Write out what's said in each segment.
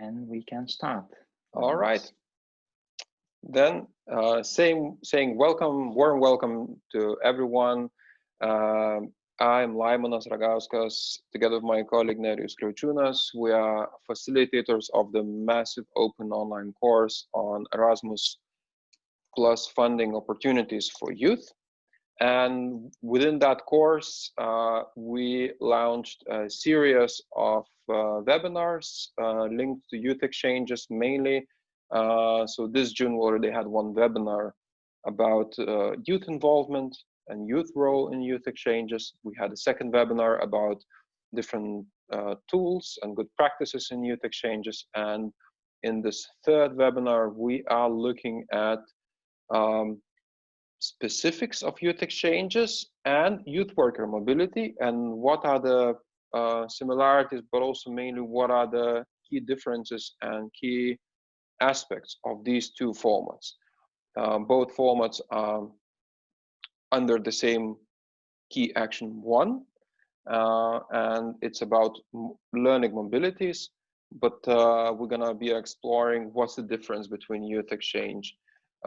and we can start. All right. Then uh, same, saying welcome, warm welcome to everyone. Uh, I'm Laimonas Ragauskas, together with my colleague Nerijus Kriaučiūnas. We are facilitators of the massive open online course on Erasmus plus funding opportunities for youth. And within that course, uh, we launched a series of uh, webinars uh, linked to youth exchanges mainly. Uh, so this June we already had one webinar about uh, youth involvement and youth role in youth exchanges. We had a second webinar about different uh, tools and good practices in youth exchanges. And in this third webinar, we are looking at um, specifics of youth exchanges and youth worker mobility and what are the uh, similarities, but also mainly what are the key differences and key aspects of these two formats. Uh, both formats are under the same key action one, uh, and it's about learning mobilities, but uh, we're gonna be exploring what's the difference between youth exchange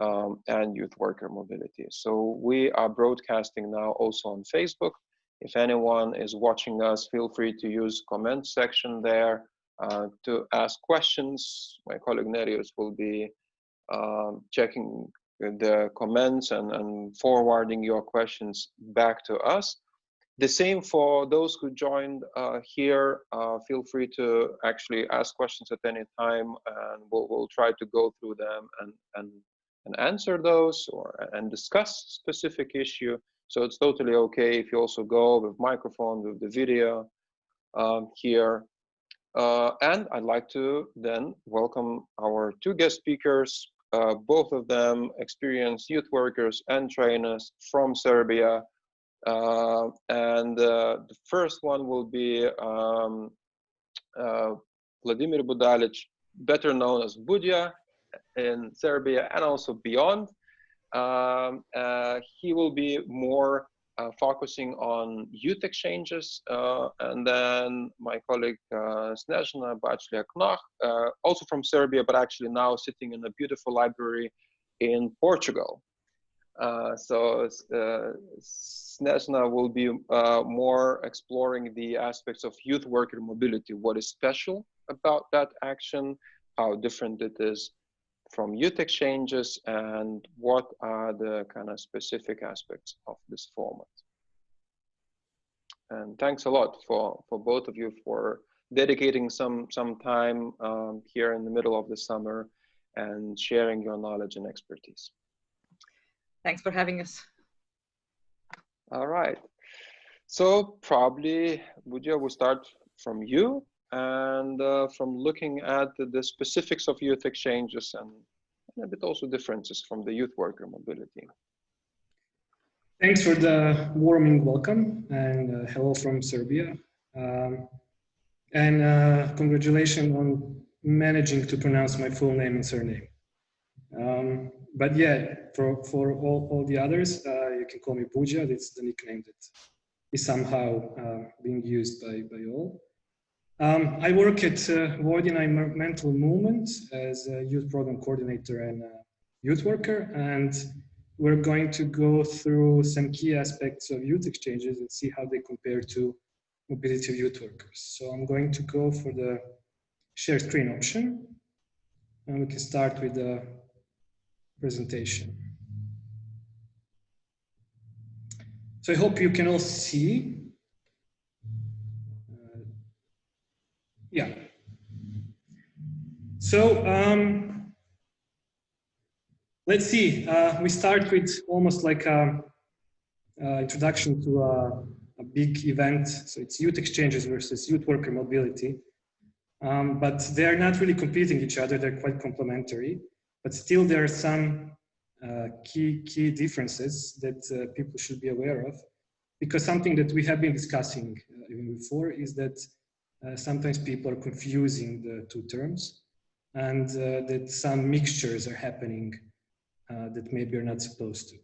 um, and youth worker mobility. So we are broadcasting now also on Facebook. If anyone is watching us, feel free to use comment section there uh, to ask questions. My colleague Nerijus will be um, checking the comments and, and forwarding your questions back to us. The same for those who joined uh, here. Uh, feel free to actually ask questions at any time, and we'll, we'll try to go through them and, and and answer those or and discuss specific issue. So it's totally okay if you also go with microphone, with the video um, here. Uh, and I'd like to then welcome our two guest speakers, uh, both of them experienced youth workers and trainers from Serbia. Uh, and uh, the first one will be um, uh, Vladimir Budalic, better known as Budja in Serbia and also beyond. Um, uh, he will be more uh, focusing on youth exchanges. Uh, and then my colleague uh, Snezhana Baclia-Knoch, uh, also from Serbia, but actually now sitting in a beautiful library in Portugal. Uh, so uh, Snezhana will be more exploring the aspects of youth worker mobility, what is special about that action, how different it is from youth exchanges and what are the kind of specific aspects of this format. And thanks a lot for, for both of you for dedicating some, some time um, here in the middle of the summer and sharing your knowledge and expertise. Thanks for having us. All right. So probably, Budja, we'll start from you and uh, from looking at the, specifics of youth exchanges and, a bit also differences from the youth worker mobility. Thanks for the warming welcome and uh, hello from Serbia. Um, and uh, congratulations on managing to pronounce my full name and surname. Um, but yeah, for, for all, all the others, uh, you can call me Budja. That's the nickname that is somehow uh, being used by, by all. Um, I work at uh, Vojvodina Environmental Movement as a youth program coordinator and youth worker. And we're going to go through some key aspects of youth exchanges and see how they compare to mobility of youth workers. So I'm going to go for the share screen option. And we can start with the presentation. So I hope you can all see Yeah. So um, let's see. Uh, we start with almost like a, a introduction to a, a, big event. So it's youth exchanges versus youth worker mobility. Um, but they are not really competing each other. They're quite complementary. But still, there are some uh, key key differences that uh, people should be aware of. Because something that we have been discussing uh, even before is that uh, sometimes people are confusing the two terms and uh, that some mixtures are happening uh, that maybe are not supposed to.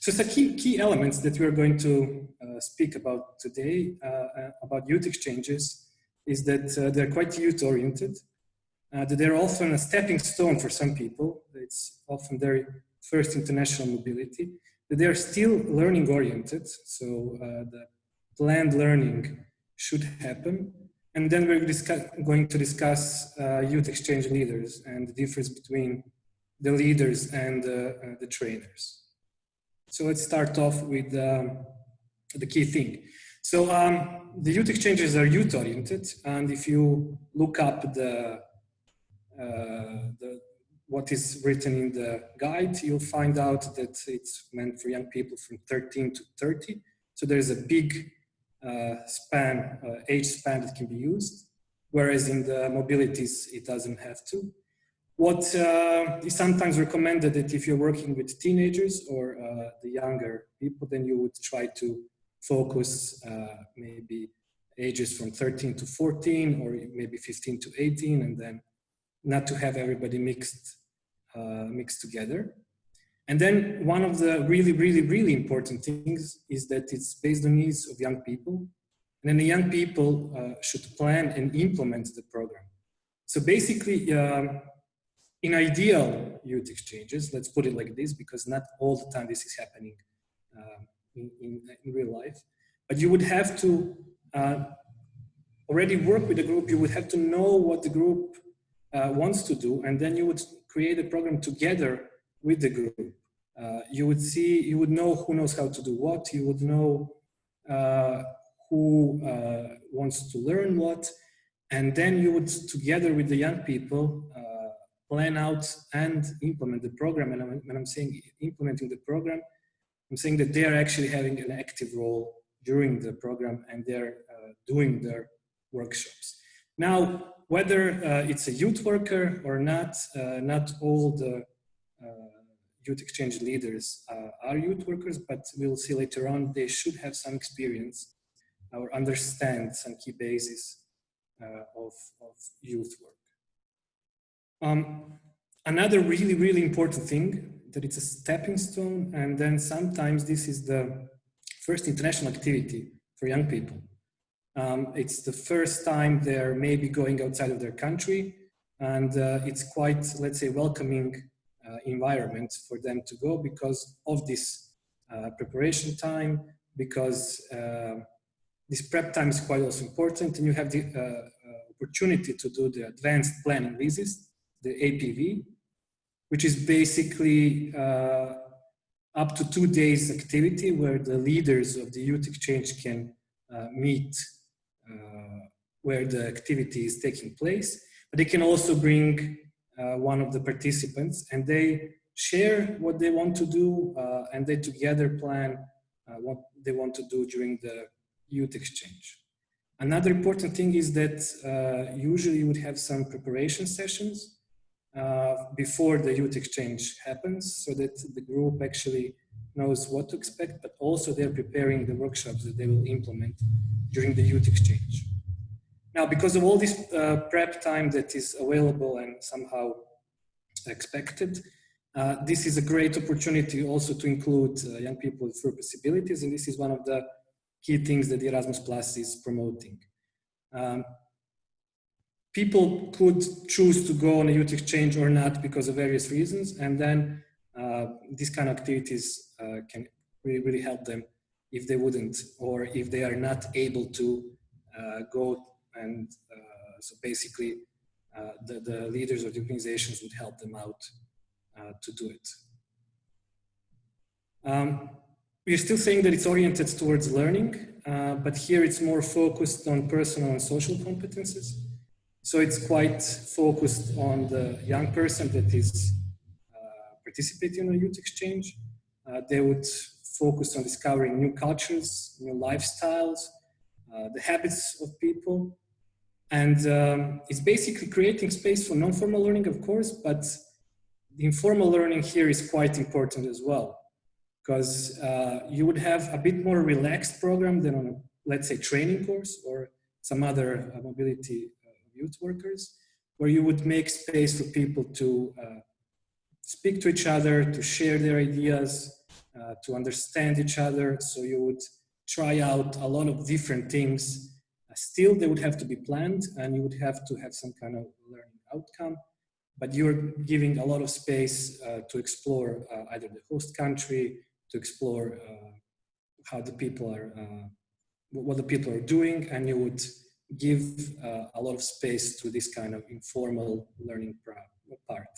So the key, key elements that we're going to uh, speak about today uh, about youth exchanges is that they're quite youth oriented. that they're often a stepping stone for some people. It's often their first international mobility, that they're still learning oriented. So the planned learning should happen. And then we're going to discuss uh, youth exchange leaders and the difference between the leaders and uh, the trainers. So let's start off with um, the key thing. So um, the youth exchanges are youth oriented. And if you look up the, uh, the what is written in the guide, you'll find out that it's meant for young people from 13 to 30. So there's a big span, uh, age span that can be used, whereas in the mobilities, it doesn't have to. What uh, is sometimes recommended that if you're working with teenagers or uh, the younger people, then you would try to focus uh, maybe ages from 13 to 14 or maybe 15 to 18 and then not to have everybody mixed uh, mixed together. And then one of the really, really, really important things is that it's based on needs of young people. And then the young people uh, should plan and implement the program. So basically, um, in ideal youth exchanges, let's put it like this, because not all the time this is happening uh, in, in, in, real life, but you would have to uh, already work with the group, you would have to know what the group uh, wants to do, and then you would create a program together with the group. Uh, you would see, you would know who knows how to do what, you would know uh, who uh, wants to learn what, and then you would, together with the young people, uh, plan out and implement the program. And when I'm saying implementing the program, I'm saying that they are actually having an active role during the program and they're uh, doing their workshops. Now, whether uh, it's a youth worker or not, not all the youth exchange leaders uh, are youth workers, but we'll see later on, they should have some experience or understand some key bases uh, of, of youth work. Um, another really, really important thing that it's a stepping stone and then sometimes this is the first international activity for young people. Um, it's the first time they're maybe going outside of their country and uh, it's quite, let's say, welcoming uh, environment for them to go because of this uh, preparation time, because uh, this prep time is quite also important and you have the uh, uh, opportunity to do the advanced planning visits, the APV, which is basically uh, up to two days activity where the leaders of the youth exchange can uh, meet uh, where the activity is taking place. But they can also bring uh, one of the participants and they share what they want to do uh, and they together plan uh, what they want to do during the youth exchange. Another important thing is that usually you would have some preparation sessions uh, before the youth exchange happens so that the group actually knows what to expect, but also they're preparing the workshops that they will implement during the youth exchange. Now, because of all this uh, prep time that is available and somehow expected, uh, this is a great opportunity also to include uh, young people with disabilities, and this is one of the key things that Erasmus Plus is promoting. Um, people could choose to go on a youth exchange or not because of various reasons. And then uh, these kind of activities uh, can really, really help them if they wouldn't, or if they are not able to uh, go and uh, so basically uh, the, the leaders of the organizations would help them out uh, to do it. Um, we're still saying that it's oriented towards learning, but here it's more focused on personal and social competences. So it's quite focused on the young person that is uh, participating in a youth exchange. Uh, they would focus on discovering new cultures, new lifestyles, uh, the habits of people. And um, it's basically creating space for non-formal learning, of course, but the informal learning here is quite important as well because uh, you would have a bit more relaxed program than on a, let's say, training course or some other uh, mobility youth workers, where you would make space for people to uh, speak to each other, to share their ideas, uh, to understand each other. So you would try out a lot of different things. Still, they would have to be planned and you would have to have some kind of learning outcome, but you're giving a lot of space uh, to explore uh, either the host country, to explore uh, how the people are, what the people are doing, and you would give a lot of space to this kind of informal learning part.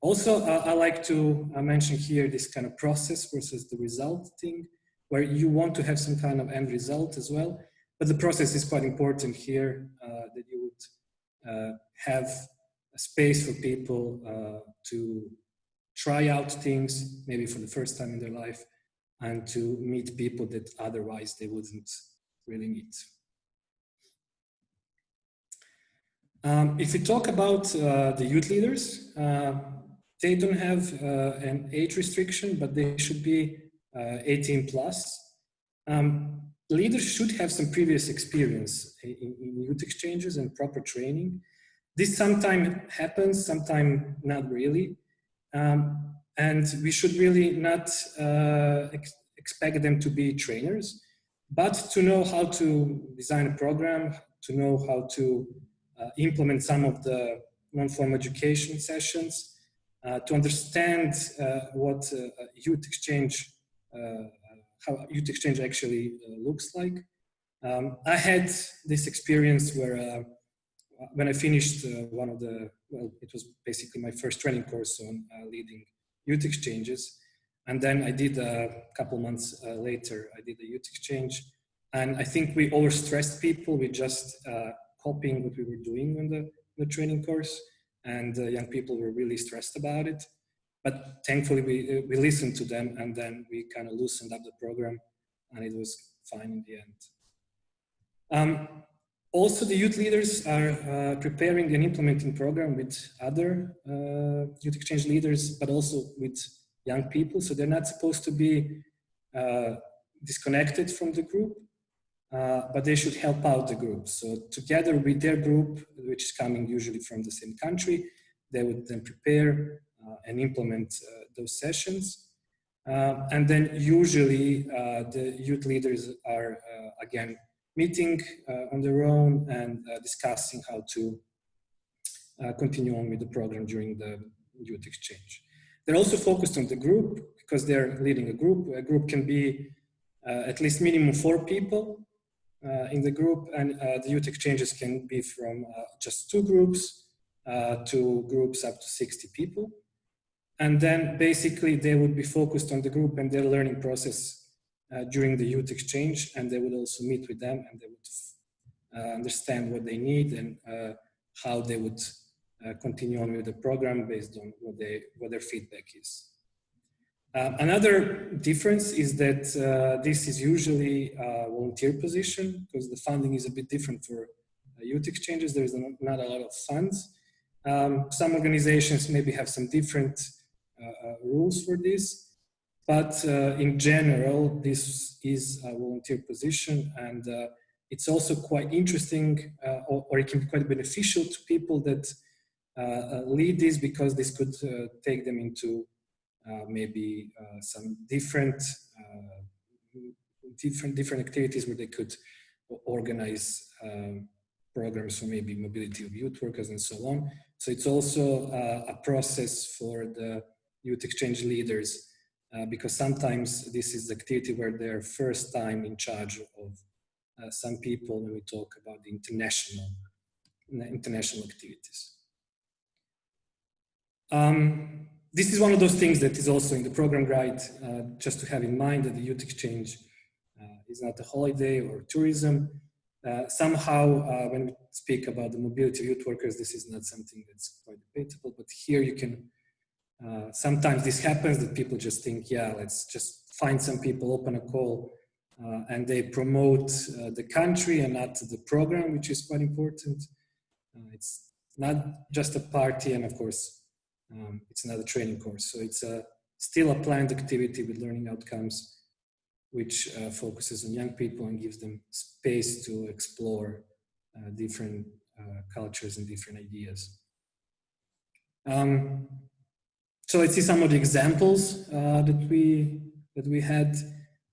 Also, uh, I like to uh, mention here this kind of process versus the result thing, where you want to have some kind of end result as well. But the process is quite important here, uh, that you would uh, have a space for people uh, to try out things, maybe for the first time in their life, and to meet people that otherwise they wouldn't really meet. Um, if we talk about uh, the youth leaders, uh, they don't have uh, an age restriction, but they should be uh, 18 plus. Um, leaders should have some previous experience in, in, youth exchanges and proper training. This sometimes happens, sometimes not really. Um, and we should really not uh, ex expect them to be trainers, but to know how to design a program, to know how to uh, implement some of the non-formal education sessions, uh, to understand uh, what youth exchange, how youth exchange actually looks like. Um, I had this experience where when I finished one of the, well, it was basically my first training course on leading youth exchanges. And then I did a couple months uh, later, I did a youth exchange. And I think we overstressed people. We just uh, copying what we were doing on the, the training course and uh, young people were really stressed about it. But thankfully we, we listened to them and then we kind of loosened up the program and it was fine in the end. Um, also, the youth leaders are uh, preparing and implementing program with other uh, youth exchange leaders, but also with young people. So they're not supposed to be uh, disconnected from the group, uh, but they should help out the group. So together with their group, which is coming usually from the same country, they would then prepare and implement uh, those sessions. Uh, and then usually uh, the youth leaders are again meeting on their own and discussing how to continue on with the program during the youth exchange. They're also focused on the group because they're leading a group. A group can be uh, at least minimum four people uh, in the group and uh, the youth exchanges can be from uh, just two groups to groups up to 60 people. And then basically they would be focused on the group and their learning process uh, during the youth exchange and they would also meet with them and they would uh, understand what they need and uh, how they would continue on with the program based on what, they, what their feedback is. Uh, another difference is that uh, this is usually a volunteer position because the funding is a bit different for uh, youth exchanges. There's not a lot of funds. Um, some organizations maybe have some different uh, uh, rules for this, but uh, in general, this is a volunteer position and it's also quite interesting or, or, it can be quite beneficial to people that lead this because this could take them into uh, maybe uh, some different uh, different different activities where they could organize um, programs for maybe mobility of youth workers and so on. So it's also a process for the youth exchange leaders uh, because sometimes this is the activity where they're first time in charge of uh, some people when we talk about the international international activities. Um, this is one of those things that is also in the program guide, uh, just to have in mind that the youth exchange uh, is not a holiday or tourism. Uh, somehow, uh, when we speak about the mobility of youth workers, this is not something that's quite debatable, but here you can, uh, sometimes this happens that people just think, yeah, let's just find some people, open a call, uh, and they promote the country and not the program, which is quite important. it's not just a party, and of course, um, it's another training course. So it's a, still a planned activity with learning outcomes, which uh, focuses on young people and gives them space to explore uh, different uh, cultures and different ideas. Um, so let's see some of the examples uh, that we that we had.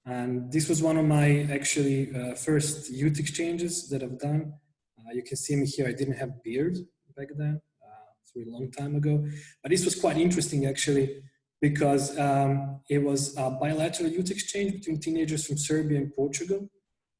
And this was one of my actually uh, first youth exchanges that I've done. Uh, you can see me here. I didn't have beard back then it's a really long time ago. But this was quite interesting actually, because um, it was a bilateral youth exchange between teenagers from Serbia and Portugal.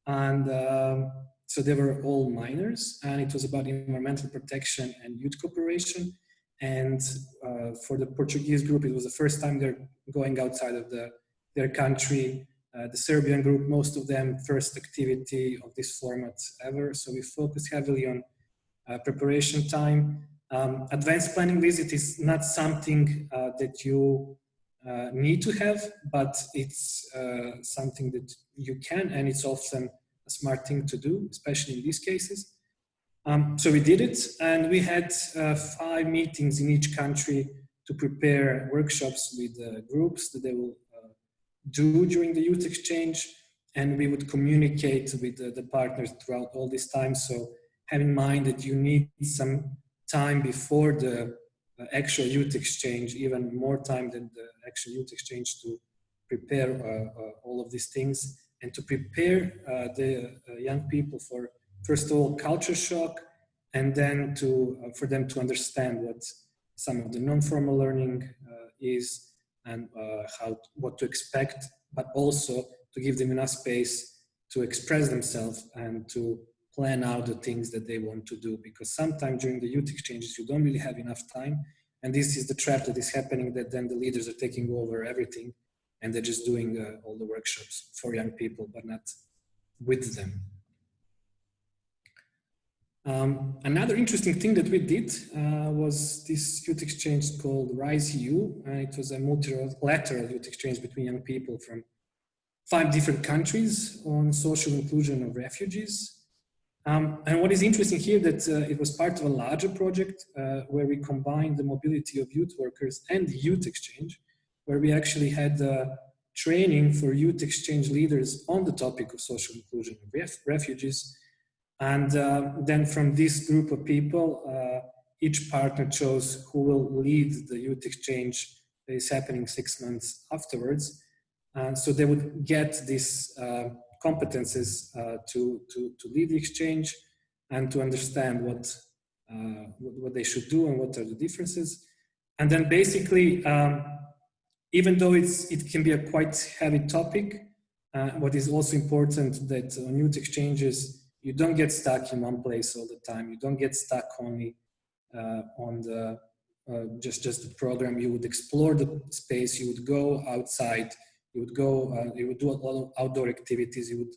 And um, so they were all minors and it was about environmental protection and youth cooperation. And uh, for the Portuguese group, it was the first time they're going outside of the, their country. Uh, the Serbian group, most of them first activity of this format ever. So we focus heavily on uh, preparation time. Um, advanced planning visit is not something uh, that you uh, need to have, but it's uh, something that you can, and it's often a smart thing to do, especially in these cases. Um, so we did it, and we had uh, five meetings in each country to prepare workshops with uh, groups that they will uh, do during the youth exchange, and we would communicate with the, partners throughout all this time. So have in mind that you need some time before the uh, actual youth exchange, even more time than the actual youth exchange to prepare uh, uh, all of these things and to prepare the young people for first of all culture shock and then to uh, for them to understand what some of the non-formal learning uh, is and uh, how what to expect but also to give them enough space to express themselves and to plan out the things that they want to do because sometimes during the youth exchanges you don't really have enough time and this is the trap that is happening that then the leaders are taking over everything and they're just doing uh, all the workshops for young people but not with them um, another interesting thing that we did uh, was this youth exchange called Rise EU. Uh, it was a multilateral youth exchange between young people from five different countries on social inclusion of refugees. Um, and what is interesting here that uh, it was part of a larger project uh, where we combined the mobility of youth workers and the youth exchange, where we actually had uh, training for youth exchange leaders on the topic of social inclusion of ref refugees and uh, then from this group of people, uh, each partner chose who will lead the youth exchange that is happening six months afterwards. And so they would get these uh, competences uh, to, to, to lead the exchange and to understand what, uh, what, what, they should do and what are the differences. And then basically, um, even though it's, it can be a quite heavy topic, what is also important that on youth exchanges, you don't get stuck in one place all the time. You don't get stuck only uh, on the uh, just just the program. You would explore the space. You would go outside. You would go. Uh, you would do a lot of outdoor activities. You would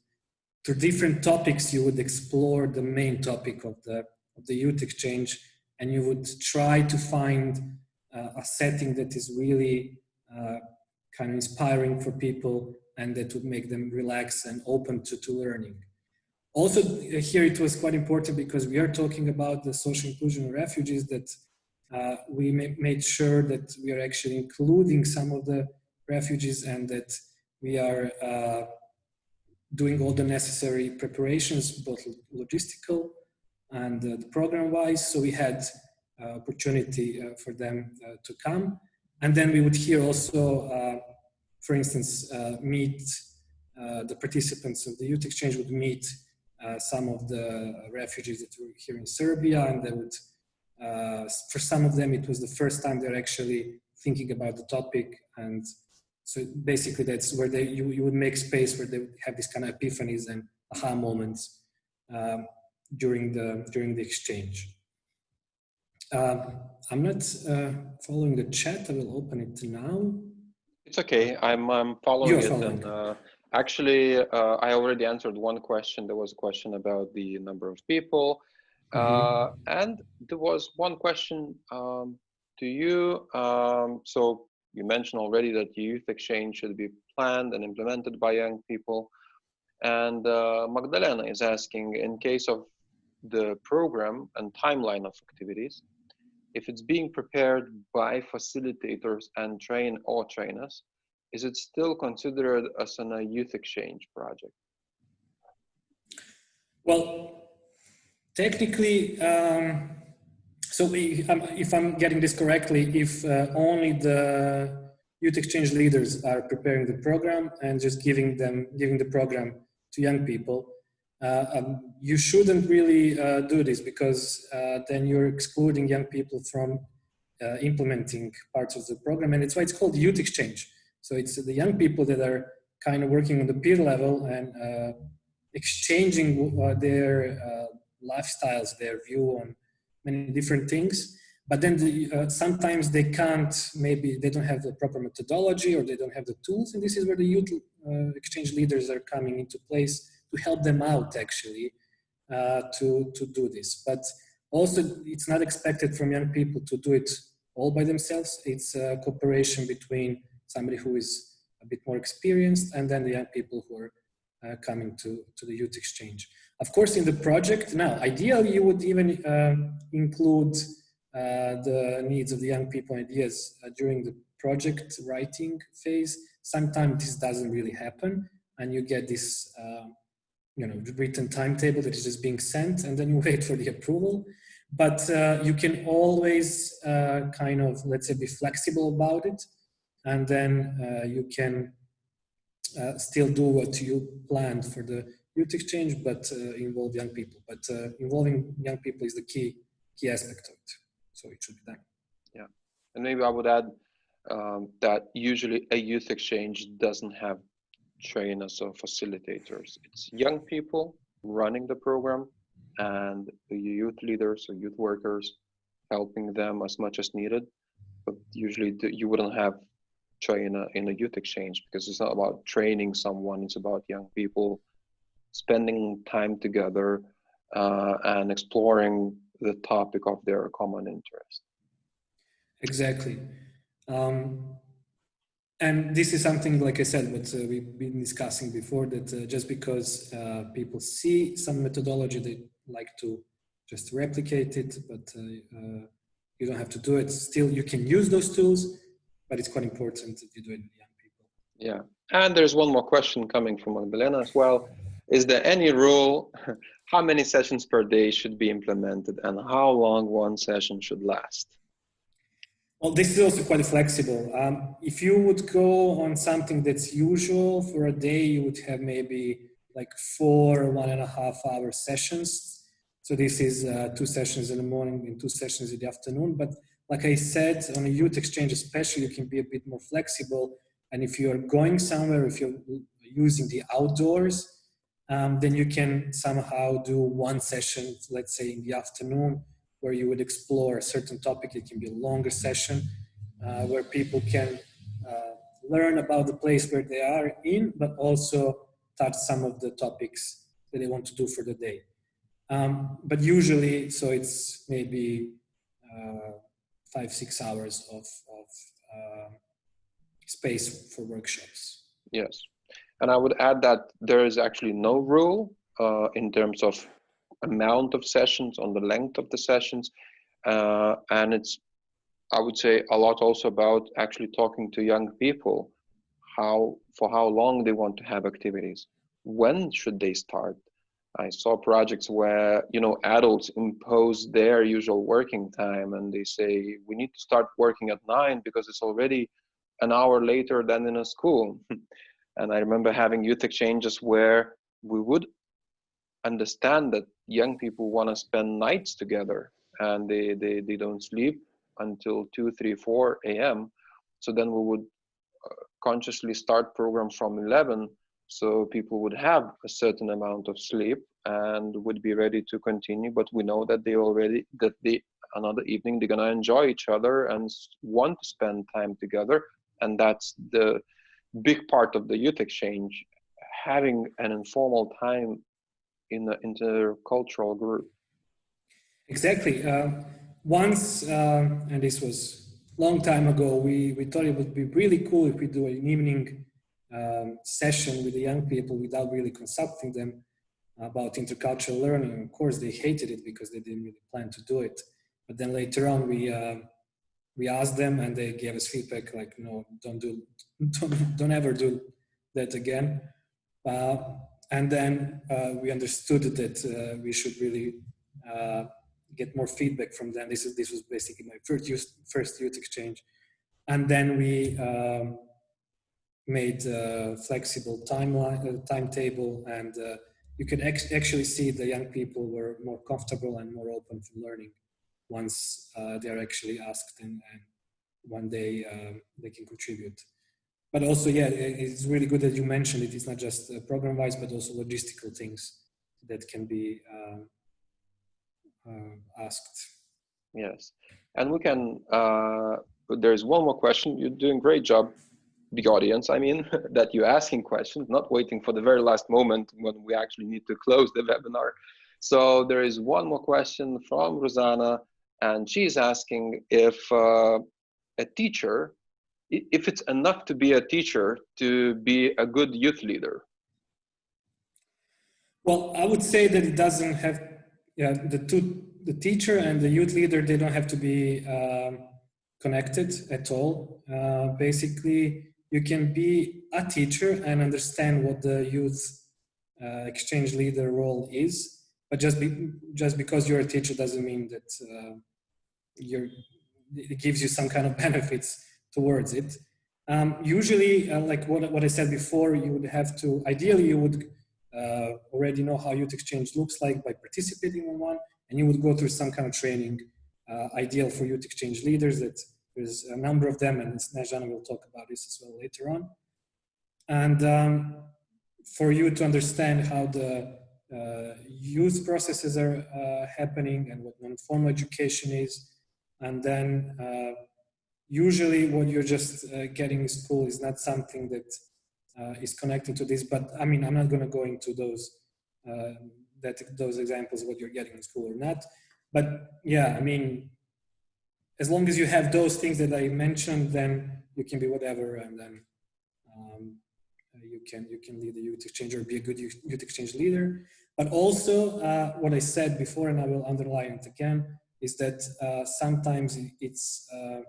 through different topics. You would explore the main topic of the of the youth exchange, and you would try to find uh, a setting that is really uh, kind of inspiring for people and that would make them relax and open to, to learning. Also uh, here it was quite important because we are talking about the social inclusion of refugees that uh, we made sure that we are actually including some of the refugees and that we are uh, doing all the necessary preparations, both logistical and uh, the program wise. So we had uh, opportunity uh, for them to come. And then we would here also, for instance, meet the participants of the youth exchange would meet uh, some of the refugees that were here in Serbia and they would, uh, for some of them it was the first time they're actually thinking about the topic and so basically that's where they, you, you would make space where they would have these kind of epiphanies and aha moments um, during, the, during the exchange. Uh, I'm not uh, following the chat. I will open it now. It's okay. I'm, I'm following You're it. Following. And, uh, Actually, uh, I already answered one question. There was a question about the number of people. Mm -hmm. and there was one question um, to you. Um, so you mentioned already that youth exchange should be planned and implemented by young people. And uh, Magdalena is asking, in case of the program and timeline of activities, if it's being prepared by facilitators and train or trainers, is it still considered as a youth exchange project? Well, technically, um, so we, um, if I'm getting this correctly, if uh, only the youth exchange leaders are preparing the program and just giving them, giving the program to young people, uh, um, you shouldn't really uh, do this because uh, then you're excluding young people from uh, implementing parts of the program. And it's why it's called youth exchange. So it's the young people that are kind of working on the peer level and uh, exchanging their lifestyles, their view on many different things but then the, uh, sometimes they can't, maybe they don't have the proper methodology or they don't have the tools. And this is where the youth uh, exchange leaders are coming into place to help them out actually uh, to, to do this. But also it's not expected from young people to do it all by themselves. It's a cooperation between somebody who is a bit more experienced and then the young people who are uh, coming to, to the youth exchange. Of course, in the project, now, ideally you would even uh, include uh, the needs of the young people ideas uh, during the project writing phase. Sometimes this doesn't really happen and you get this uh, you know, written timetable that is just being sent and then you wait for the approval. But uh, you can always uh, kind of, let's say, be flexible about it. And then uh, you can still do what you planned for the youth exchange, but involve young people. But involving young people is the key, key aspect of it. So it should be done. Yeah, and maybe I would add um, that usually a youth exchange doesn't have trainers or facilitators. It's young people running the program and the youth leaders or youth workers helping them as much as needed. But usually you wouldn't have trainer in a youth exchange because it's not about training someone, it's about young people spending time together uh, and exploring the topic of their common interest. Exactly. Um, and this is something, like I said, what uh, we've been discussing before, that uh, just because uh, people see some methodology, they like to just replicate it, but uh, uh, you don't have to do it. Still, you can use those tools, but it's quite important that you do it with young people. Yeah, and there's one more question coming from Magdalena as well. Is there any rule how many sessions per day should be implemented and how long one session should last? Well, this is also quite flexible. Um, if you would go on something that's usual for a day, you would have maybe like four one and a half hour sessions. So this is uh, two sessions in the morning and two sessions in the afternoon. But like I said, on a youth exchange especially, you can be a bit more flexible. And if you're going somewhere, if you're using the outdoors, um, then you can somehow do one session, let's say in the afternoon, where you would explore a certain topic. It can be a longer session uh, where people can uh, learn about the place where they are in, but also touch some of the topics that they want to do for the day. Um, but usually, so it's maybe uh, five, six hours of, of uh, space for workshops. Yes. And I would add that there is actually no rule uh, in terms of amount of sessions, on the length of the sessions. Uh, and it's, I would say, a lot also about actually talking to young people, how for how long they want to have activities, when should they start. I saw projects where you know adults impose their usual working time, and they say we need to start working at nine because it's already an hour later than in a school. And I remember having youth exchanges where we would understand that young people want to spend nights together and they, they, they don't sleep until 2, 3, 4 a.m. So then we would uh, consciously start programs from 11 so people would have a certain amount of sleep and would be ready to continue but we know that they already that they another evening they're to enjoy each other and want to spend time together and that's the big part of the youth exchange, having an informal time in the intercultural group. Exactly. Uh, once, uh, and this was long time ago, we, we thought it would be really cool if we do an evening um, session with the young people without really consulting them about intercultural learning. Of course, they hated it because they didn't really plan to do it. But then later on, we uh, we asked them and they gave us feedback like, no, don't do, don't, don't ever do that again. Uh, and then uh, we understood that uh, we should really uh, get more feedback from them. This is this was basically my first youth, first youth exchange, and then we um, made a flexible timeline uh, timetable and uh, you ex- actually see the young people were more comfortable and more open for learning once uh, they are actually asked and, and one day um, they can contribute. But also, yeah, it's really good that you mentioned it. It's not just uh, program-wise, but also logistical things that can be um, uh, asked. Yes, and we can. Uh, there's one more question. You're doing great job, the audience. I mean, that you're asking questions, not waiting for the very last moment when we actually need to close the webinar. So there is one more question from Rosanna, and she's asking if uh, a teacher, if it's enough to be a teacher to be a good youth leader. Well, I would say that it doesn't have, yeah, the two, the teacher and the youth leader, they don't have to be um, connected at all. Uh, basically, you can be a teacher and understand what the youth uh, exchange leader role is, but just be, just because you're a teacher doesn't mean that uh, you're it gives you some kind of benefits towards it. Um, usually, uh, like what, what I said before, you would have to, ideally you would uh, already know how youth exchange looks like by participating in one, and you would go through some kind of training uh, ideal for youth exchange leaders that there's a number of them, and Snezhana will talk about this as well later on. And um, for you to understand how the uh, youth processes are uh, happening and what non-formal education is, and then uh, usually what you're just uh, getting in school is not something that uh, is connected to this but i mean i'm not going to go into those uh, that those examples what you're getting in school or not but yeah i mean as long as you have those things that i mentioned then you can be whatever and then um, you can you can lead the youth exchange or be a good youth exchange leader but also uh, what i said before and i will underline it again is that uh, sometimes it's uh,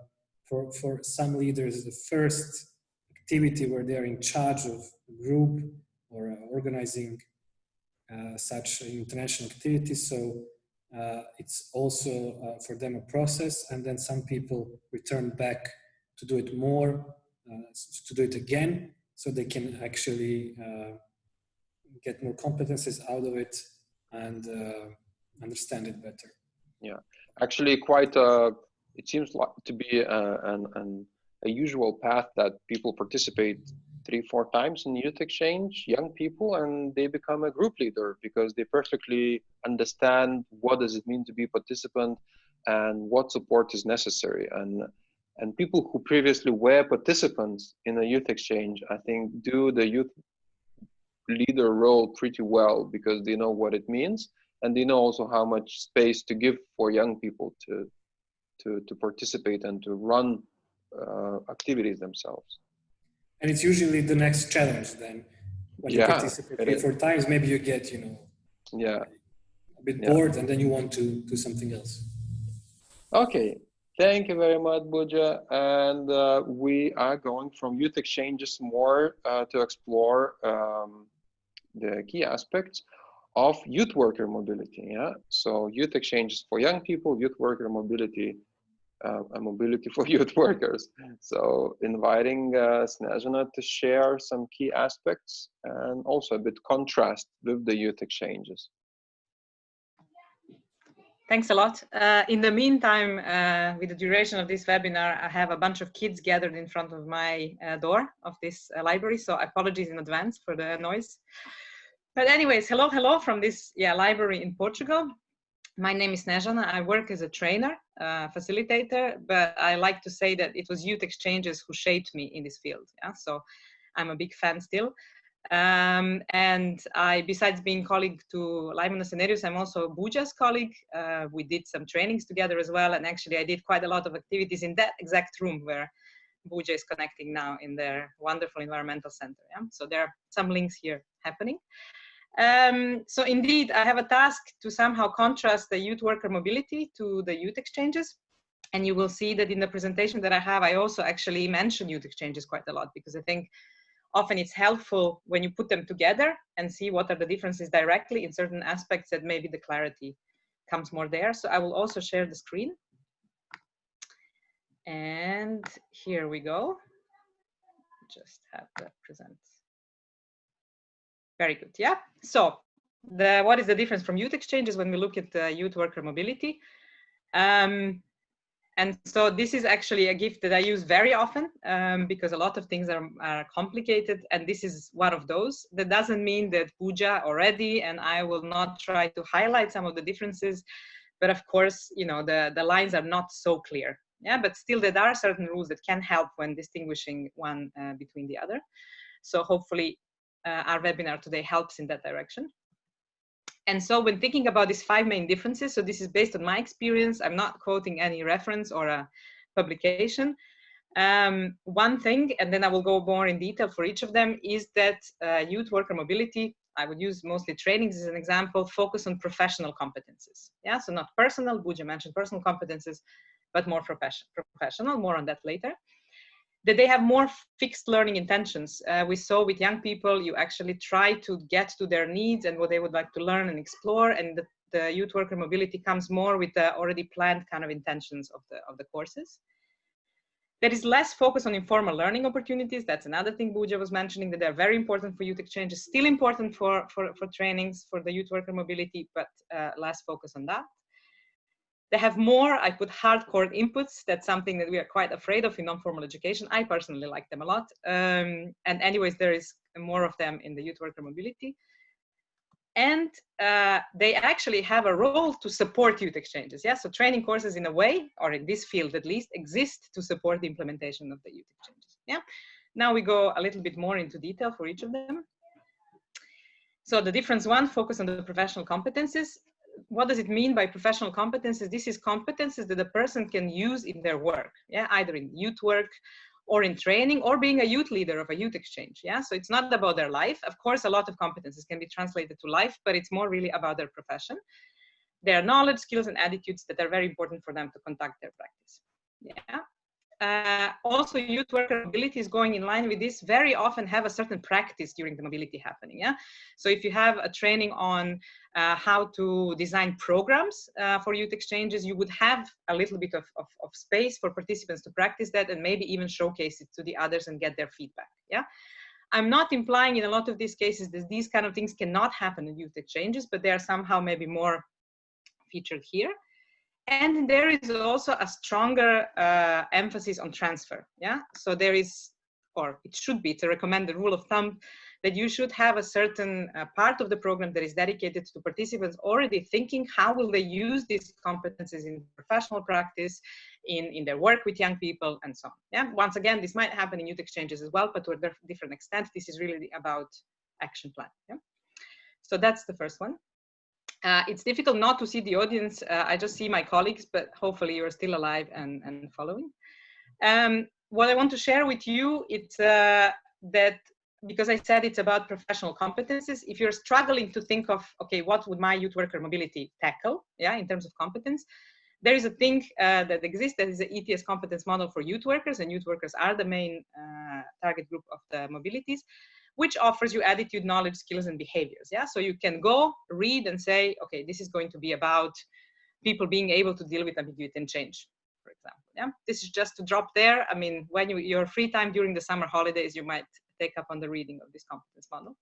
for, for some leaders the first activity where they're in charge of a group or uh, organizing uh, such international activities. So uh, it's also uh, for them a process and then some people return back to do it more, to do it again, so they can actually get more competences out of it and understand it better. Yeah, actually, quite. Uh, it seems like to be an, an, a usual path that people participate three, four times in youth exchange, young people, and they become a group leader because they perfectly understand what does it mean to be a participant and what support is necessary. And and people who previously were participants in a youth exchange, I think, do the youth leader role pretty well because they know what it means and they know also how much space to give for young people to to to participate and to run uh, activities themselves and it's usually the next challenge then when yeah, you participate three four times maybe you get you know yeah. a bit yeah. bored and then you want to do something else. Okay. Thank you very much buja. And uh, we are going from youth exchanges more uh, to explore um, the key aspects of youth worker mobility. Yeah, so youth exchanges for young people, youth worker mobility, mobility for youth workers. So inviting uh, Snezhana to share some key aspects and also a bit contrast with the youth exchanges. Thanks a lot. Uh, in the meantime, uh, with the duration of this webinar, I have a bunch of kids gathered in front of my uh, door of this uh, library, so apologies in advance for the noise. But anyways, hello, hello from this yeah library in Portugal. My name is Snezhana. I work as a trainer, uh, facilitator, but I like to say that it was youth exchanges who shaped me in this field. Yeah, so I'm a big fan still. Um, and I, besides being colleague to Laimonas and I'm also Buja's colleague. Uh, we did some trainings together as well, and actually I did quite a lot of activities in that exact room where Buja is connecting now in their wonderful environmental center. Yeah? So there are some links here happening. Um, so indeed, I have a task to somehow contrast the youth worker mobility to the youth exchanges. And you will see that in the presentation that I have, I also actually mention youth exchanges quite a lot because I think often it's helpful when you put them together and see what are the differences directly in certain aspects that maybe the clarity comes more there. So I will also share the screen. And here we go. Just have to present. Very good, yeah? So the what is the difference from youth exchanges when we look at uh, youth worker mobility? Um, and so this is actually a gift that I use very often um, because a lot of things are, are complicated and this is one of those. That doesn't mean that Puja already and I will not try to highlight some of the differences, but of course, you know, the, the lines are not so clear. Yeah, but still there are certain rules that can help when distinguishing one uh, between the other. So hopefully uh, our webinar today helps in that direction. And so when thinking about these five main differences, so this is based on my experience, I'm not quoting any reference or a publication. Um, one thing, and then I will go more in detail for each of them, is that uh, youth worker mobility, I would use mostly trainings as an example, focus on professional competences. Yeah, so not personal, Buja mentioned personal competences, but more profession, professional, more on that later that they have more fixed learning intentions. Uh, we saw with young people, you actually try to get to their needs and what they would like to learn and explore. And the, the youth worker mobility comes more with the already planned kind of intentions of the, of the courses. There is less focus on informal learning opportunities. That's another thing Buja was mentioning that they're very important for youth exchanges, still important for, for, for trainings for the youth worker mobility, but uh, less focus on that. They have more, I put hardcore inputs. That's something that we are quite afraid of in non-formal education. I personally like them a lot. Um, and anyways, there is more of them in the youth worker mobility. And uh, they actually have a role to support youth exchanges. Yeah, so training courses in a way, or in this field at least, exist to support the implementation of the youth exchanges. Yeah, now we go a little bit more into detail for each of them. So the difference one, focus on the professional competences what does it mean by professional competences? This is competences that a person can use in their work, yeah, either in youth work or in training or being a youth leader of a youth exchange, yeah. So it's not about their life. Of course, a lot of competences can be translated to life, but it's more really about their profession, their knowledge, skills, and attitudes that are very important for them to conduct their practice. Yeah, uh, also youth worker mobility is going in line with this. Very often have a certain practice during the mobility happening yeah? So if you have a training on uh, how to design programs uh, for youth exchanges you would have a little bit of, of, of, space for participants to practice that and maybe even showcase it to the others and get their feedback yeah? I'm not implying in a lot of these cases that these kind of things cannot happen in youth exchanges but they are somehow maybe more featured here and there is also a stronger uh, emphasis on transfer yeah? So there is or it should be to recommend the rule of thumb that you should have a certain uh, part of the program that is dedicated to participants already thinking how will they use these competencies in professional practice in in their work with young people and so on yeah? Once again this might happen in youth exchanges as well but to a different extent this is really about action plan yeah? So that's the first one uh, it's difficult not to see the audience. Uh, I just see my colleagues, but hopefully you're still alive and, and following. Um, what I want to share with you, is uh, that because I said it's about professional competences, if you're struggling to think of, okay, what would my youth worker mobility tackle, yeah, in terms of competence, there is a thing uh, that exists that is the ETS competence model for youth workers, and youth workers are the main uh, target group of the mobilities which offers you attitude, knowledge, skills, and behaviors. Yeah, so you can go read and say, okay, this is going to be about people being able to deal with ambiguity and change, for example. Yeah, this is just to drop there. I mean, when you your free time during the summer holidays, you might take up on the reading of this competence model.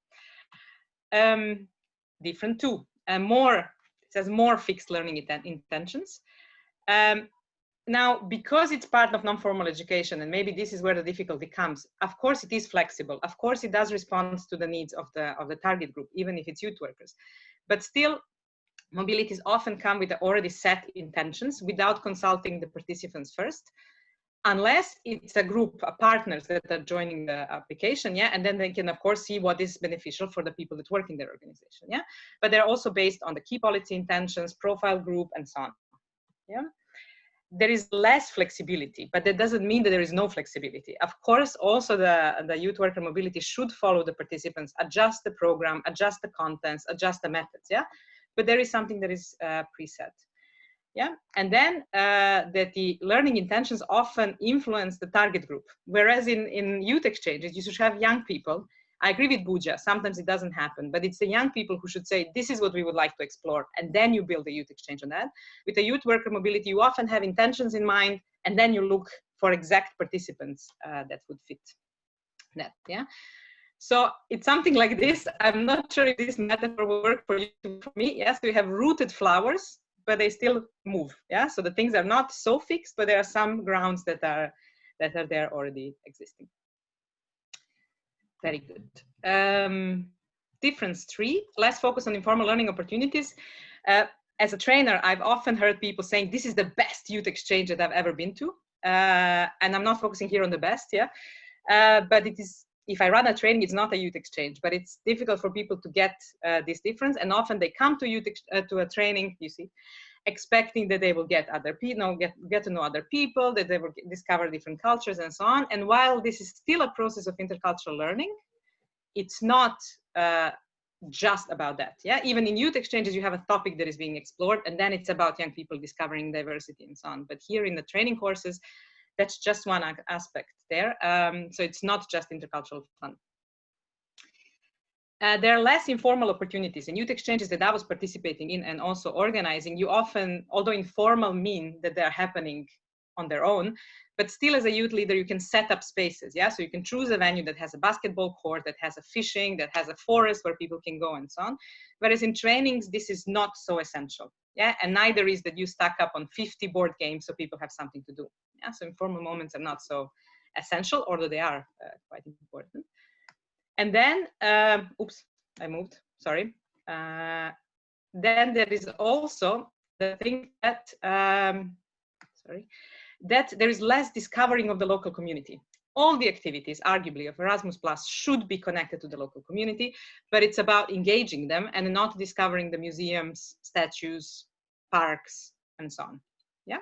Um, different too, and more. It says more fixed learning intentions. Um, now, because it's part of non-formal education, and maybe this is where the difficulty comes, of course it is flexible. Of course it does respond to the needs of the, of the target group, even if it's youth workers. But still, mobilities often come with already set intentions without consulting the participants first, unless it's a group of partners that are joining the application, yeah, and then they can of course see what is beneficial for the people that work in their organization, yeah. But they're also based on the key policy intentions, profile group, and so on, yeah there is less flexibility, but that doesn't mean that there is no flexibility. Of course, also the, the youth worker mobility should follow the participants, adjust the program, adjust the contents, adjust the methods, yeah? But there is something that is uh, preset. Yeah, and then uh, that the learning intentions often influence the target group. Whereas in, in youth exchanges, you should have young people I agree with Buja. Sometimes it doesn't happen, but it's the young people who should say, this is what we would like to explore. And then you build a youth exchange on that. With a youth worker mobility, you often have intentions in mind, and then you look for exact participants uh, that would fit that. Yeah. So it's something like this. I'm not sure if this metaphor will work for you. For me, yes, we have rooted flowers, but they still move. Yeah, so the things are not so fixed, but there are some grounds that are that are there already existing. Very good. Um, difference three, less focus on informal learning opportunities. Uh, as a trainer, I've often heard people saying, this is the best youth exchange that I've ever been to. Uh, and I'm not focusing here on the best, yeah. Uh, but it is, if I run a training, it's not a youth exchange, but it's difficult for people to get uh, this difference. And often they come to youth, uh, to a training, you see, expecting that they will get other people, know, get, get to know other people, that they will discover different cultures and so on. And while this is still a process of intercultural learning, it's not uh, just about that. Yeah, even in youth exchanges, you have a topic that is being explored, and then it's about young people discovering diversity and so on. But here in the training courses, that's just one aspect there. Um, so it's not just intercultural fun. Uh, there are less informal opportunities in youth exchanges that I was participating in and also organizing. You often, although informal mean that they're happening on their own, but still as a youth leader, you can set up spaces. Yeah, so you can choose a venue that has a basketball court, that has a fishing, that has a forest where people can go and so on. Whereas in trainings, this is not so essential. Yeah, and neither is that you stack up on 50 board games so people have something to do. Yeah, so informal moments are not so essential, although they are uh, quite important. And then, um, oops, I moved, sorry. Uh, then there is also the thing that, um, sorry, that there is less discovering of the local community. All the activities, arguably, of Erasmus Plus should be connected to the local community, but it's about engaging them and not discovering the museums, statues, parks, and so on. Yeah?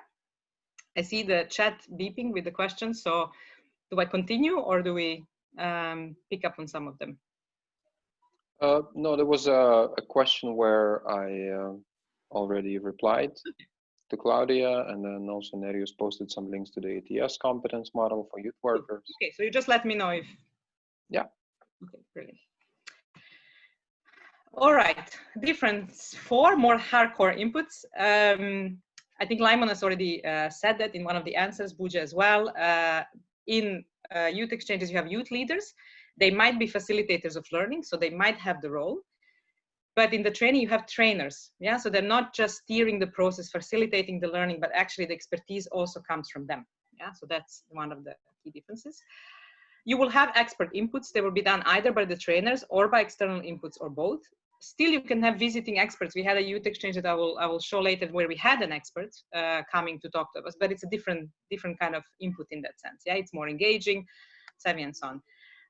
I see the chat beeping with the questions, so do I continue or do we um, pick up on some of them? Uh, no, there was a, a question where I uh, already replied to Claudia, and then also Nerijus posted some links to the ETS competence model for youth workers. Okay, so you just let me know if. Yeah. Okay, brilliant. All right, difference four more hardcore inputs. Um, I think Laimonas has already uh, said that in one of the answers, Buja as well. Uh, in uh, youth exchanges, you have youth leaders. They might be facilitators of learning, so they might have the role. But in the training you have trainers yeah? So they're not just steering the process facilitating the learning but actually the expertise also comes from them yeah? So that's one of the key differences. You will have expert inputs. They will be done either by the trainers or by external inputs or both still you can have visiting experts. We had a youth exchange that i will i will show later where we had an expert uh, coming to talk to us but it's a different different kind of input in that sense. Yeah it's more engaging savvy and so on.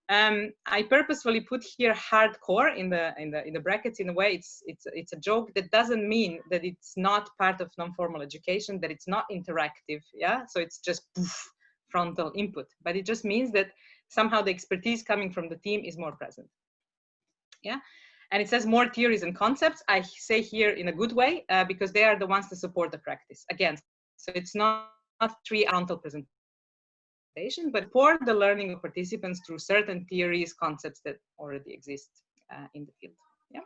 Um, I purposefully put here hardcore in the in the in the brackets in a way it's it's it's a joke that doesn't mean that it's not part of non-formal education that it's not interactive yeah? So it's just poof, frontal input. But it just means that somehow the expertise coming from the team is more present. Yeah and it says more theories and concepts I say here in a good way uh, because they are the ones to support the practice again so it's not, not three frontal presentation, but for the learning of participants through certain theories, concepts that already exist uh, in the field. Yeah.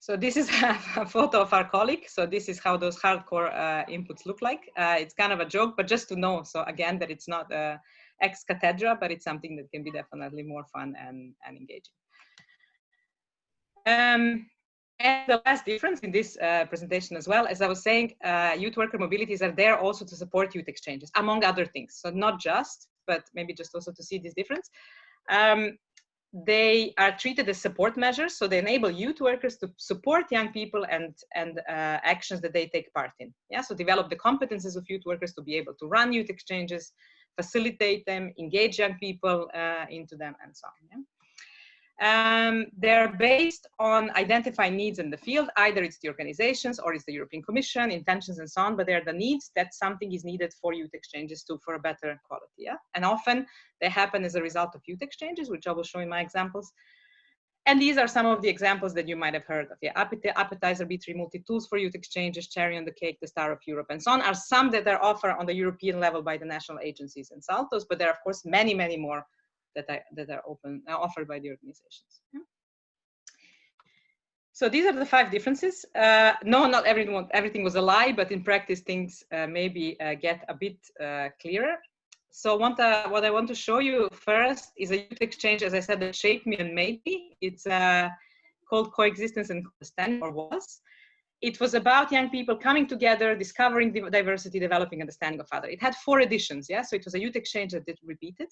So this is a, photo of our colleague. So this is how those hardcore uh, inputs look like. Uh, it's kind of a joke, but just to know. So again, that it's not uh, ex cathedra, but it's something that can be definitely more fun and, and engaging. Um, and the last difference in this uh, presentation as well, as I was saying, uh, youth worker mobilities are there also to support youth exchanges, among other things. So not just, but maybe just also to see this difference. Um, they are treated as support measures, so they enable youth workers to support young people and, and uh, actions that they take part in. Yeah, so develop the competences of youth workers to be able to run youth exchanges, facilitate them, engage young people uh, into them, and so on. Yeah? Um, they're based on identifying needs in the field. Either it's the organizations or it's the European Commission, intentions and so on, but they're the needs that something is needed for youth exchanges to for a better quality. Yeah? And often they happen as a result of youth exchanges, which I will show in my examples. And these are some of the examples that you might have heard of. Yeah, Appetizer, B3 Multi Tools for Youth Exchanges, Cherry on the Cake, the Star of Europe, and so on are some that are offered on the European level by the national agencies and SALTOS, but there are of course many, many more that are, that are open, uh, offered by the organizations. So these are the five differences. Uh, no, not everyone, everything was a lie, but in practice things uh, maybe uh, get a bit uh, clearer. so what, uh, what I want to show you first is a youth exchange, as I said, that shaped me and made me. It's uh, called Coexistence and Understanding, or was. It was about young people coming together, discovering diversity, developing understanding of other. It had four editions, yeah? So it was a youth exchange that did repeated.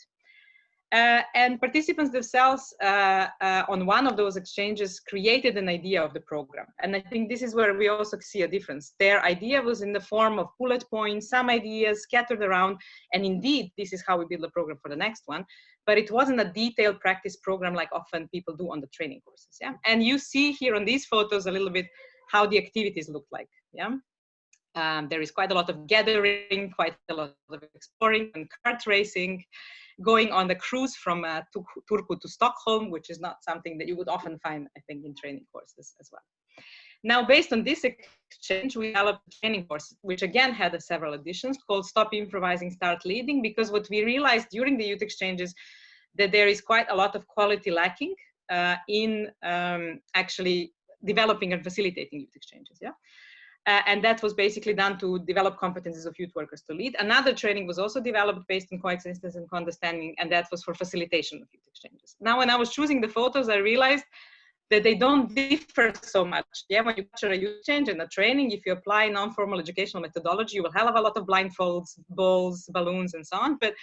Uh, and participants themselves uh, uh, on one of those exchanges created an idea of the program. And I think this is where we also see a difference. Their idea was in the form of bullet points, some ideas scattered around. And indeed, this is how we build the program for the next one. But it wasn't a detailed practice program like often people do on the training courses. Yeah. And you see here on these photos a little bit how the activities look like. Yeah. Um, there is quite a lot of gathering, quite a lot of exploring and kart racing going on the cruise from uh, Turku to Stockholm, which is not something that you would often find, I think, in training courses as well. Now, based on this exchange, we developed a training course, which again had several editions called Stop Improvising, Start Leading, because what we realized during the youth exchanges that there is quite a lot of quality lacking uh, in um, actually developing and facilitating youth exchanges. Yeah. Uh, and that was basically done to develop competencies of youth workers to lead. Another training was also developed based on coexistence and co understanding, and that was for facilitation of youth exchanges. Now, when I was choosing the photos, I realized that they don't differ so much. Yeah, when you capture a youth exchange and a training, if you apply non-formal educational methodology, you will have a lot of blindfolds, balls, balloons, and so on. But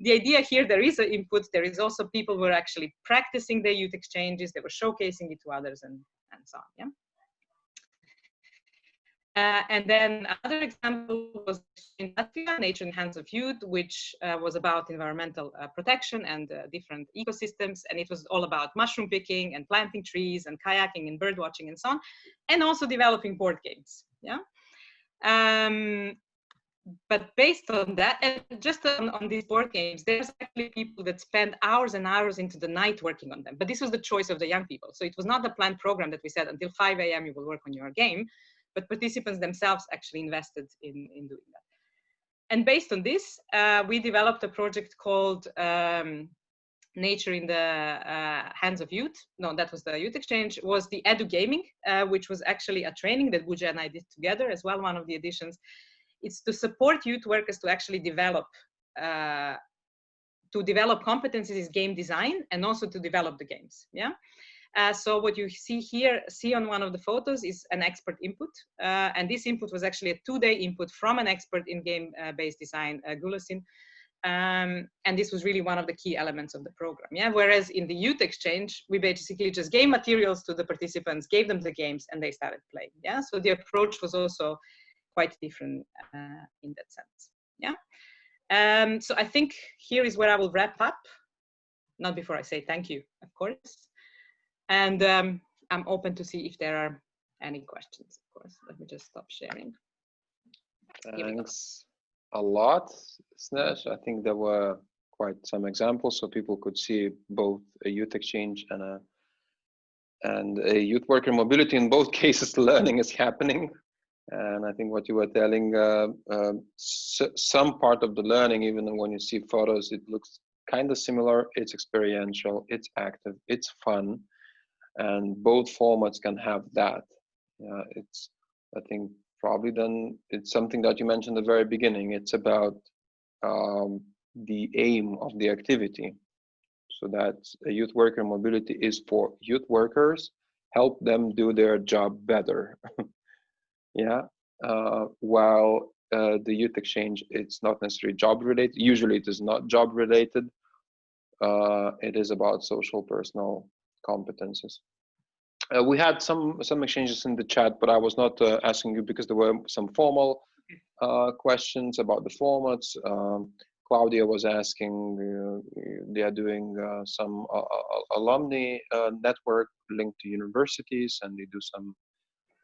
the idea here, there is an input. There is also people who are actually practicing their youth exchanges. They were showcasing it to others and, and so on. Yeah. Uh, and then another example was in Latvia, Nature in Hands of Youth, which uh, was about environmental uh, protection and uh, different ecosystems. And it was all about mushroom picking and planting trees and kayaking and bird watching and so on, and also developing board games. Yeah. Um, but based on that, and just on, on, these board games, there's actually people that spend hours and hours into the night working on them. But this was the choice of the young people. So it was not the planned program that we said until 5 a.m. you will work on your game but participants themselves actually invested in, in doing that. And based on this, uh, we developed a project called um, Nature in the uh, Hands of Youth. No, that was the Youth Exchange, was the Edu Gaming, uh, which was actually a training that Buja and I did together as well, one of the editions. It's to support youth workers to actually develop uh, to develop competencies is game design and also to develop the games. Yeah. Uh, so what you see here, see on one of the photos is an expert input. Uh, and this input was actually a two-day input from an expert in game-based design, uh, Gulasin. Um, and this was really one of the key elements of the program. Yeah. Whereas in the youth exchange, we basically just gave materials to the participants, gave them the games, and they started playing. Yeah. So the approach was also quite different uh, in that sense. Yeah. Um, so I think here is where I will wrap up. Not before I say thank you, of course. And um, I'm open to see if there are any questions, of course. Let me just stop sharing. Thanks a lot, Snesh. I think there were quite some examples so people could see both a youth exchange and a and a youth worker mobility in both cases learning is happening and i think what you were telling uh, uh, some part of the learning even when you see photos it looks kind of similar it's experiential it's active it's fun and both formats can have that. Yeah it's i think probably then it's something that you mentioned at the very beginning. It's about um, the aim of the activity. So that youth worker mobility is for youth workers help them do their job better. Yeah uh, while uh, the youth exchange it's not necessarily job related. Usually it is not job related. Uh, it is about social personal competences. Uh, we had some some exchanges in the chat, but I was not uh, asking you because there were some formal uh, questions about the formats. Um, Claudia was asking, uh, they are doing uh, some uh, alumni network linked to universities, and they do some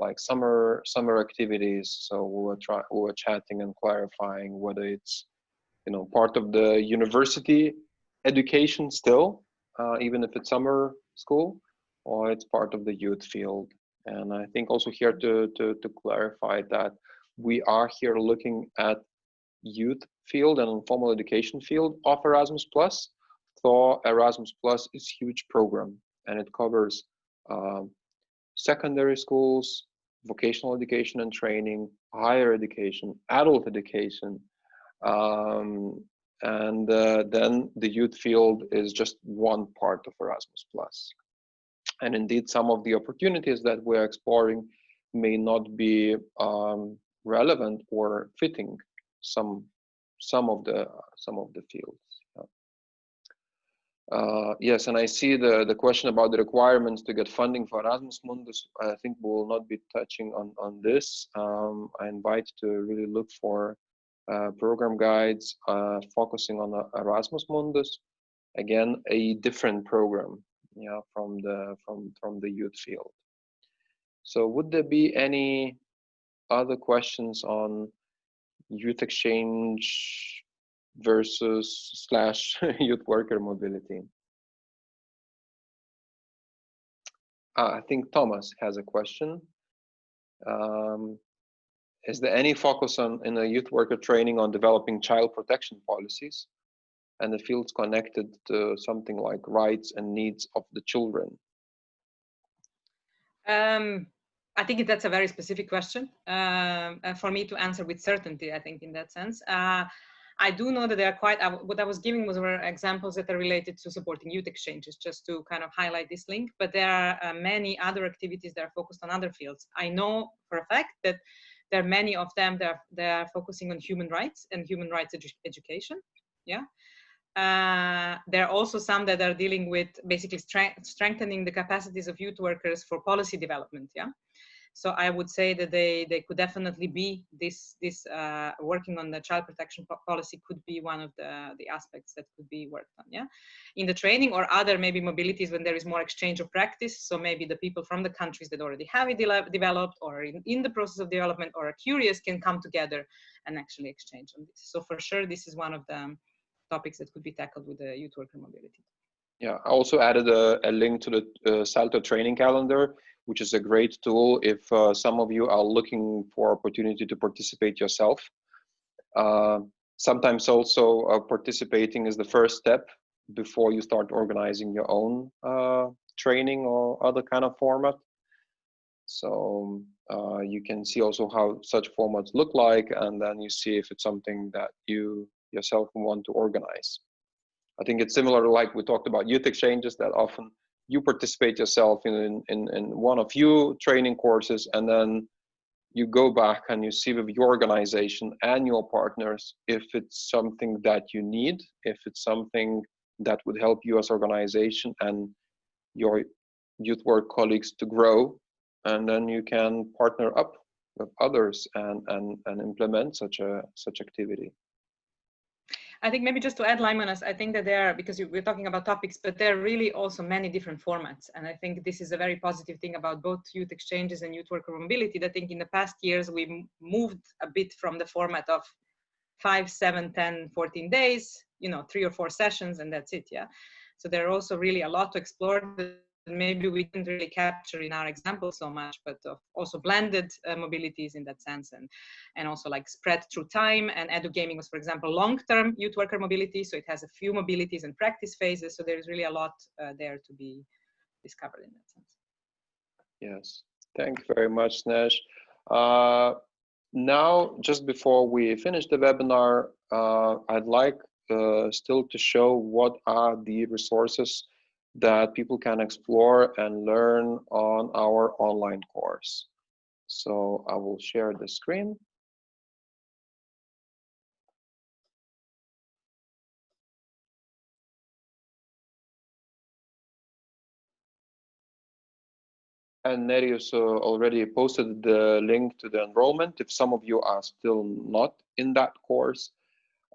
like summer summer activities. So we were trying, we were chatting and clarifying whether it's you know part of the university education still, even if it's summer school, or it's part of the youth field. And I think also here to, to, to clarify that we are here looking at youth field and informal education field of Erasmus Plus. So Erasmus Plus is huge program and it covers um, secondary schools, vocational education and training, higher education, adult education, um, and uh, then the youth field is just one part of Erasmus Plus. And indeed, some of the opportunities that we're exploring may not be um, relevant or fitting some some of the some of the fields. Uh, yes, and I see the, the question about the requirements to get funding for Erasmus Mundus. I think we will not be touching on, on this. Um, I invite to really look for program guides uh, focusing on uh, Erasmus Mundus. Again, a different program from, the, from, from the youth field. So would there be any other questions on youth exchange versus slash youth worker mobility. Uh, I think Thomas has a question. Um, is there any focus on in a youth worker training on developing child protection policies and the fields connected to something like rights and needs of the children? Um, I think that's a very specific question uh, for me to answer with certainty, I think in that sense. Uh, I do know that there are quite, what I was giving was were examples that are related to supporting youth exchanges, just to kind of highlight this link, but there are uh, many other activities that are focused on other fields. I know for a fact that there are many of them that are, that are focusing on human rights and human rights edu education, yeah. Uh, there are also some that are dealing with basically strengthening the capacities of youth workers for policy development, yeah. So I would say that they, they could definitely be this, this uh, working on the child protection policy could be one of the, the aspects that could be worked on, yeah? In the training or other maybe mobilities when there is more exchange of practice. So maybe the people from the countries that already have it de developed or in, in the process of development or are curious can come together and actually exchange on this. So for sure, this is one of the topics that could be tackled with the youth worker mobility. Yeah, I also added a, a link to the uh, Salto training calendar which is a great tool if uh, some of you are looking for opportunity to participate yourself. Uh, sometimes also uh, participating is the first step before you start organizing your own uh, training or other kind of format. So uh, you can see also how such formats look like and then you see if it's something that you yourself want to organize. I think it's similar like we talked about youth exchanges that often you participate yourself in, in, in one of few training courses and then you go back and you see with your organization and your partners if it's something that you need, if it's something that would help you as organization and your youth work colleagues to grow, and then you can partner up with others and, and, and implement such a such activity. I think maybe just to add Laimonas, I think that there are, because we're talking about topics, but there are really also many different formats. And I think this is a very positive thing about both youth exchanges and youth worker mobility. That I think in the past years, we moved a bit from the format of five, seven, 10, 14 days, you know, three or four sessions and that's it, yeah. So there are also really a lot to explore maybe we didn't really capture in our example so much, but also blended uh, mobilities in that sense, and and also like spread through time. And edu gaming was, for example, long-term youth worker mobility, so it has a few mobilities and practice phases. So there is really a lot uh, there to be discovered in that sense. Yes, thank you very much, Snesh. Uh, now, just before we finish the webinar, uh, I'd like uh, still to show what are the resources that people can explore and learn on our online course. So I will share the screen. And Nerijus uh, already posted the link to the enrollment if some of you are still not in that course.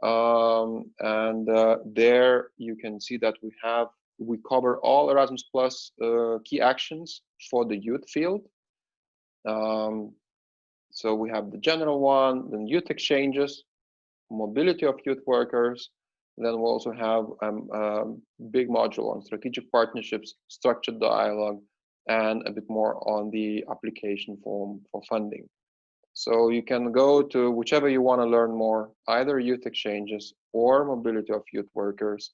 Um, and uh, there you can see that we have we cover all Erasmus Plus uh, key actions for the youth field. Um, so we have the general one, then youth exchanges, mobility of youth workers. Then we also have um, a big module on strategic partnerships, structured dialogue, and a bit more on the application form for funding. So you can go to whichever you want to learn more, either youth exchanges or mobility of youth workers,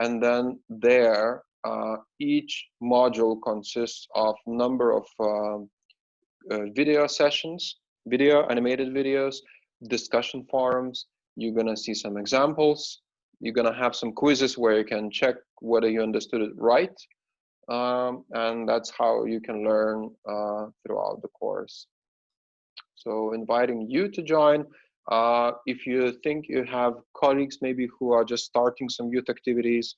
and then there, uh, each module consists of number of uh, uh, video sessions, video, animated videos, discussion forums. You're gonna see some examples you're gonna have some quizzes where you can check whether you understood it right. Um, and that's how you can learn uh, throughout the course. So inviting you to join. Uh, if you think you have colleagues maybe who are just starting some youth activities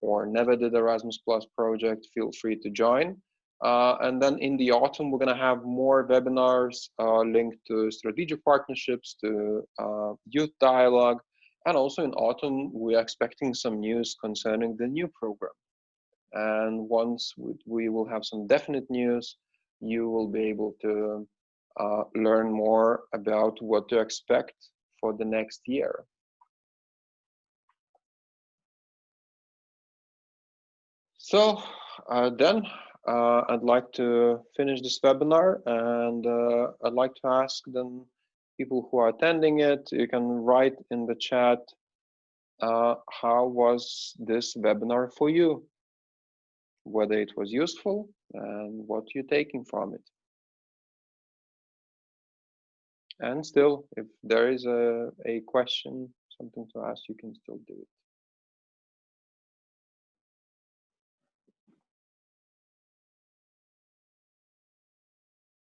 or never did Erasmus Plus project, feel free to join. Uh, and then in the autumn, we're going to have more webinars uh, linked to strategic partnerships, to uh, youth dialogue, and also in autumn, we're expecting some news concerning the new program. And once we, we will have some definite news, you will be able to uh, learn more about what to expect for the next year. So uh, then uh, I'd like to finish this webinar and uh, I'd like to ask then people who are attending it, you can write in the chat, uh, how was this webinar for you? Whether it was useful and what you're taking from it. And still, if there is a, a question, something to ask, you can still do it.